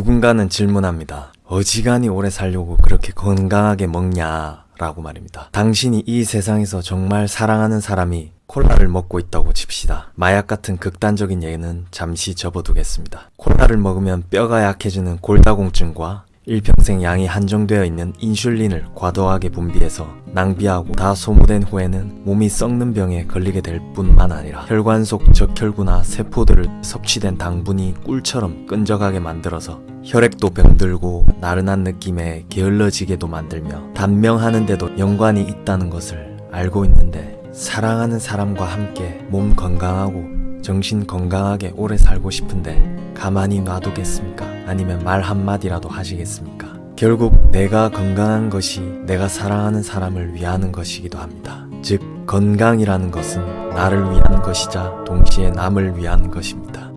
누군가는 질문합니다. 어지간히 오래 살려고 그렇게 건강하게 먹냐? 라고 말입니다. 당신이 이 세상에서 정말 사랑하는 사람이 콜라를 먹고 있다고 칩시다. 마약 같은 극단적인 예는 잠시 접어두겠습니다. 콜라를 먹으면 뼈가 약해지는 골다공증과 일평생 양이 한정되어 있는 인슐린을 과도하게 분비해서 낭비하고 다 소모된 후에는 몸이 썩는 병에 걸리게 될 뿐만 아니라 혈관 속 적혈구나 세포들을 섭취된 당분이 꿀처럼 끈적하게 만들어서 혈액도 병들고 나른한 느낌에 게을러지게도 만들며 단명하는데도 연관이 있다는 것을 알고 있는데 사랑하는 사람과 함께 몸 건강하고 정신 건강하게 오래 살고 싶은데 가만히 놔두겠습니까? 아니면 말 한마디라도 하시겠습니까? 결국 내가 건강한 것이 내가 사랑하는 사람을 위하는 것이기도 합니다. 즉, 건강이라는 것은 나를 위한 것이자 동시에 남을 위한 것입니다.